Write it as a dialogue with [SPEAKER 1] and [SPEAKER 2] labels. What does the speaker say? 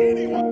[SPEAKER 1] anyone.